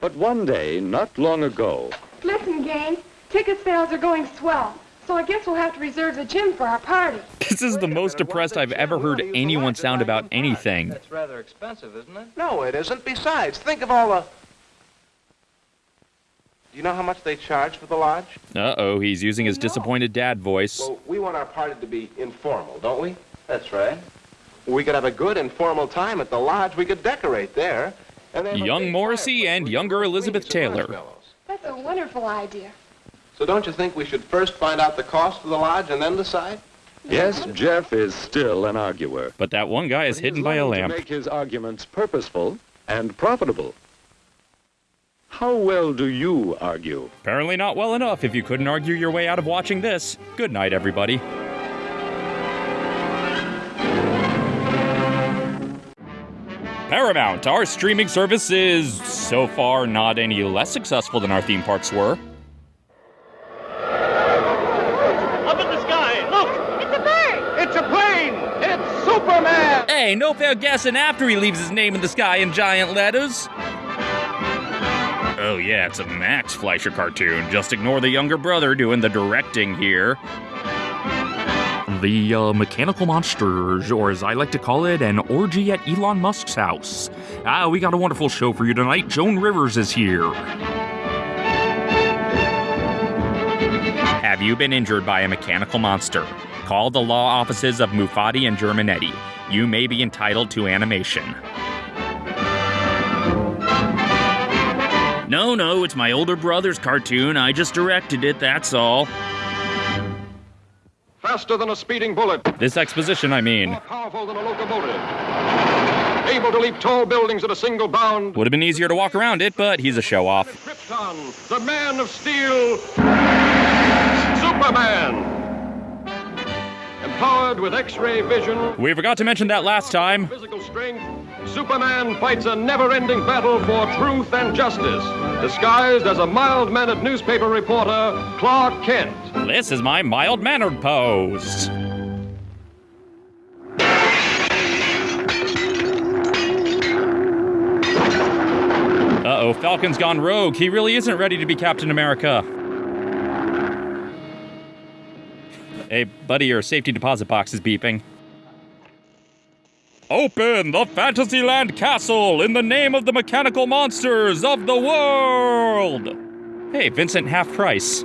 But one day, not long ago, Listen, gang, ticket sales are going swell, so I guess we'll have to reserve the gym for our party. This is the most depressed I've ever heard anyone sound about anything. That's rather expensive, isn't it? No, it isn't. Besides, think of all the... Do you know how much they charge for the lodge? Uh oh, he's using his disappointed dad voice. Well, we want our party to be informal, don't we? That's right. We could have a good informal time at the lodge. We could decorate there. And they have a Young Morrissey and younger Elizabeth Taylor. That's a wonderful idea. So don't you think we should first find out the cost of the lodge and then decide? yes, Jeff is still an arguer. But that one guy is hidden by a lamp. To make his arguments purposeful and profitable. How well do you argue? Apparently not well enough if you couldn't argue your way out of watching this. Good night, everybody. Paramount, our streaming service is so far not any less successful than our theme parks were. Up in the sky, look! It's a bird! It's a plane! It's Superman! Hey, no fair guessing after he leaves his name in the sky in giant letters. Oh, yeah, it's a Max Fleischer cartoon. Just ignore the younger brother doing the directing here. The uh, Mechanical Monsters, or as I like to call it, an orgy at Elon Musk's house. Ah, we got a wonderful show for you tonight. Joan Rivers is here. Have you been injured by a mechanical monster? Call the law offices of Mufati and Germanetti. You may be entitled to animation. No, no, it's my older brother's cartoon. I just directed it, that's all. Faster than a speeding bullet, This exposition, I mean. More powerful than a locomotive. Able to leap tall buildings at a single bound. Would have been easier to walk around it, but he's a show off. Krypton, the man of steel, Superman. Empowered with X-ray vision, We forgot to mention that last time. physical strength, Superman fights a never-ending battle for truth and justice, disguised as a mild-mannered newspaper reporter, Clark Kent. This is my mild mannered pose. Uh oh, Falcon's gone rogue. He really isn't ready to be Captain America. Hey, buddy, your safety deposit box is beeping. Open the Fantasyland Castle in the name of the mechanical monsters of the world! Hey, Vincent half price.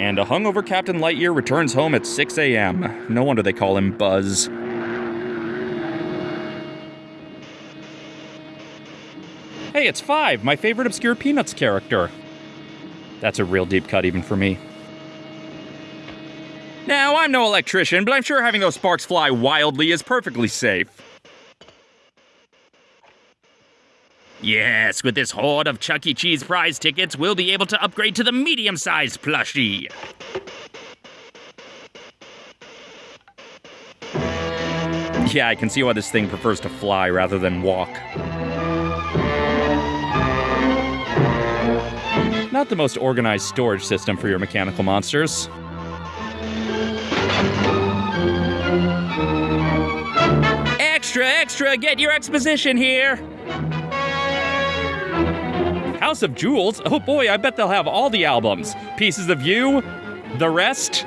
And a hungover Captain Lightyear returns home at 6 a.m. No wonder they call him Buzz. Hey, it's Five, my favorite obscure Peanuts character. That's a real deep cut even for me. Now, I'm no electrician, but I'm sure having those sparks fly wildly is perfectly safe. Yes, with this horde of Chuck E. Cheese prize tickets, we'll be able to upgrade to the medium sized plushie. Yeah, I can see why this thing prefers to fly rather than walk. Not the most organized storage system for your mechanical monsters. Extra, extra, get your exposition here! House of Jewels? Oh boy, I bet they'll have all the albums. Pieces of You, the rest.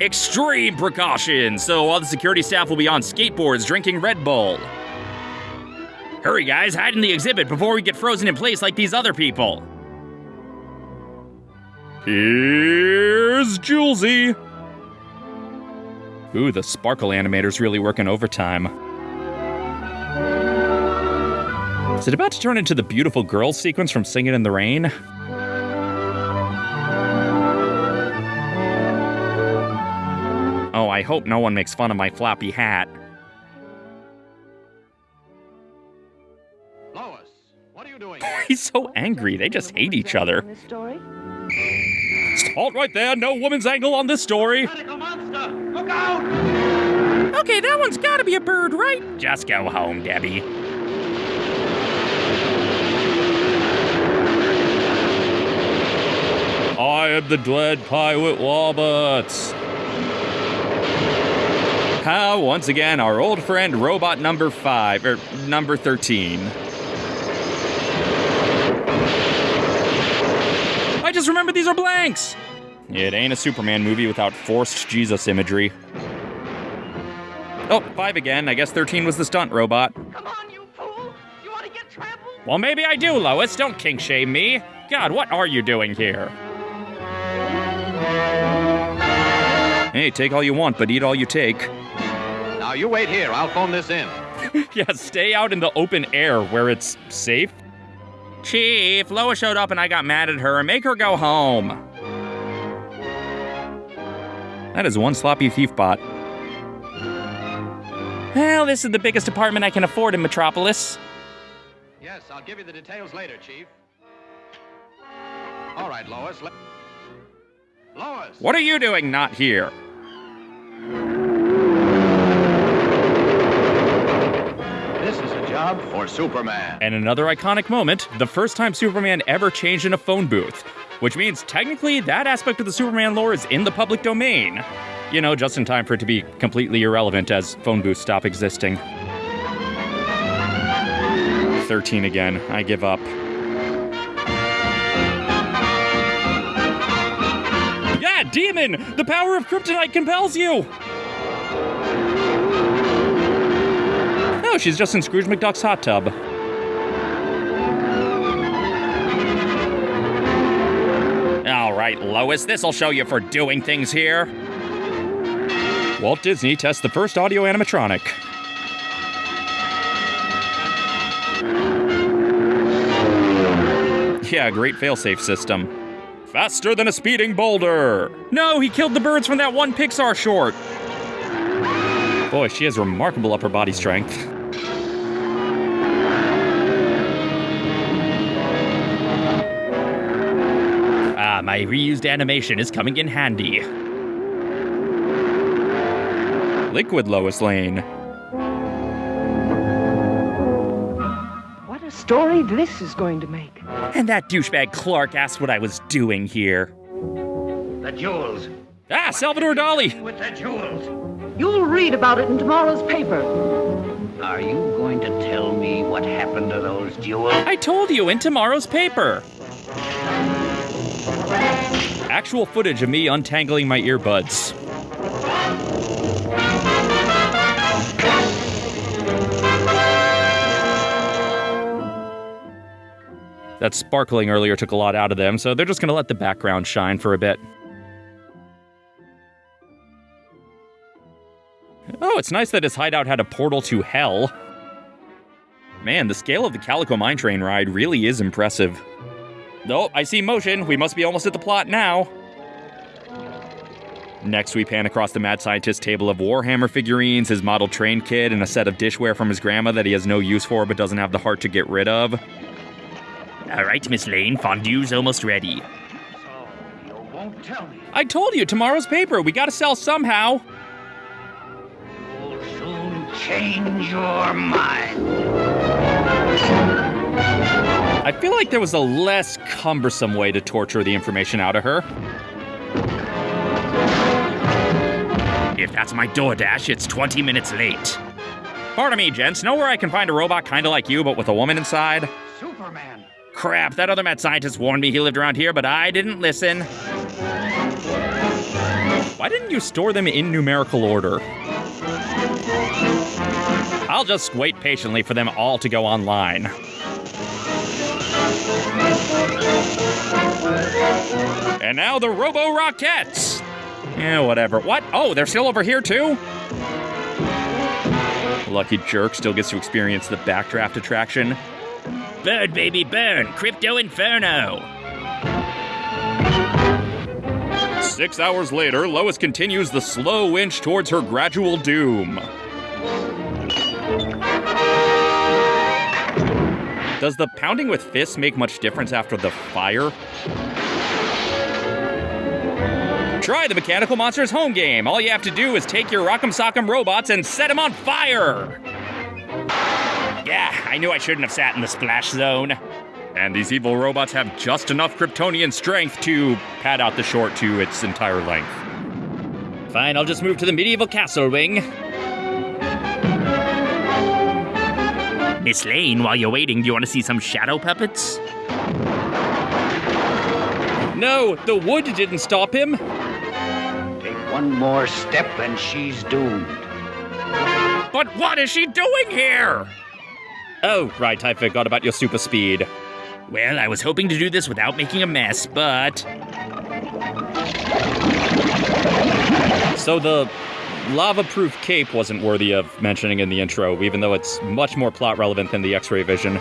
Extreme precautions, so all the security staff will be on skateboards drinking Red Bull. Hurry, guys, hide in the exhibit before we get frozen in place like these other people. Here's Julesy. Ooh, the sparkle animator's really working overtime. Is it about to turn into the beautiful girls sequence from Singing in the Rain? Oh, I hope no one makes fun of my floppy hat. Lois, what are you doing? He's so angry. They just hate each other. This story? Halt right there. No woman's angle on this story. Look out! Okay, that one's gotta be a bird, right? Just go home, Debbie. I am the dread pirate Roberts. How, once again, our old friend robot number five, or number 13. I just remember these are blanks! It ain't a Superman movie without forced Jesus imagery. Oh, five again. I guess 13 was the stunt robot. Come on, you fool! You want to get trampled? Well, maybe I do, Lois. Don't kink shame me. God, what are you doing here? Hey, take all you want, but eat all you take. Now you wait here. I'll phone this in. yeah, stay out in the open air where it's safe. Chief, Lois showed up and I got mad at her. Make her go home. That is one sloppy thief bot. Well, this is the biggest apartment I can afford in Metropolis. Yes, I'll give you the details later, Chief. All right, Lois. Let... Lois! What are you doing not here? This is a job for Superman. And another iconic moment the first time Superman ever changed in a phone booth, which means technically that aspect of the Superman lore is in the public domain. You know, just in time for it to be completely irrelevant as phone booths stop existing. 13 again. I give up. Yeah, demon! The power of kryptonite compels you! Oh, she's just in Scrooge McDuck's hot tub. Lois, this'll show you for doing things here. Walt Disney tests the first audio animatronic. Yeah, great failsafe system. Faster than a speeding boulder! No, he killed the birds from that one Pixar short! Boy, she has remarkable upper body strength. My reused animation is coming in handy. Liquid Lois Lane. What a story this is going to make. And that douchebag Clark asked what I was doing here. The jewels. Ah, Salvador Dali! With the jewels. You'll read about it in tomorrow's paper. Are you going to tell me what happened to those jewels? I told you in tomorrow's paper. Actual footage of me untangling my earbuds. That sparkling earlier took a lot out of them, so they're just gonna let the background shine for a bit. Oh, it's nice that his hideout had a portal to hell. Man, the scale of the Calico Mine Train ride really is impressive. Oh, I see motion. We must be almost at the plot now. Next, we pan across the mad scientist's table of Warhammer figurines, his model train kit, and a set of dishware from his grandma that he has no use for but doesn't have the heart to get rid of. All right, Miss Lane, fondue's almost ready. You won't tell me. I told you, tomorrow's paper. We gotta sell somehow. You'll soon change your mind. I feel like there was a less cumbersome way to torture the information out of her. If that's my DoorDash, it's 20 minutes late. Pardon me, gents. Know where I can find a robot kinda like you, but with a woman inside? Superman. Crap, that other mad scientist warned me he lived around here, but I didn't listen. Why didn't you store them in numerical order? I'll just wait patiently for them all to go online. And now the Robo Rockettes! Yeah, whatever. What? Oh, they're still over here too? Lucky jerk still gets to experience the backdraft attraction. Burn, baby, burn! Crypto Inferno! Six hours later, Lois continues the slow inch towards her gradual doom. Does the pounding with fists make much difference after the fire? Try the Mechanical Monsters home game. All you have to do is take your Rock'em Sock'em robots and set them on fire. Yeah, I knew I shouldn't have sat in the splash zone. And these evil robots have just enough Kryptonian strength to pad out the short to its entire length. Fine, I'll just move to the medieval castle wing. Miss Lane, while you're waiting, do you want to see some shadow puppets? No, the wood didn't stop him. Take one more step and she's doomed. But what is she doing here? Oh, right, I forgot about your super speed. Well, I was hoping to do this without making a mess, but. So the lava proof cape wasn't worthy of mentioning in the intro, even though it's much more plot relevant than the X ray vision.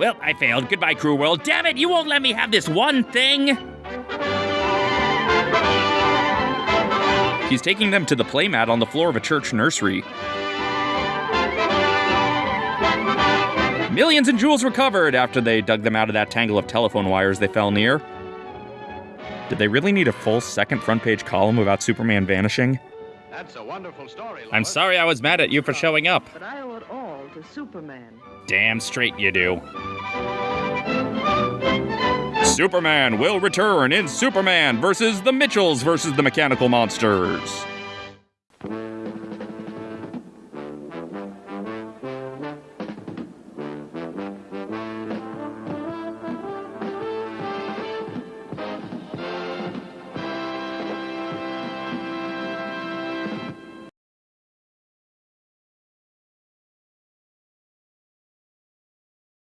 Well, I failed. Goodbye, Crew World. Damn it, you won't let me have this one thing! He's taking them to the playmat on the floor of a church nursery. Millions in jewels recovered after they dug them out of that tangle of telephone wires they fell near. Did they really need a full second front page column about Superman vanishing? That's a wonderful story. I'm sorry I was mad at you for showing up. But I owe it all to Superman. Damn straight you do. Superman will return in Superman versus the Mitchells versus the Mechanical Monsters.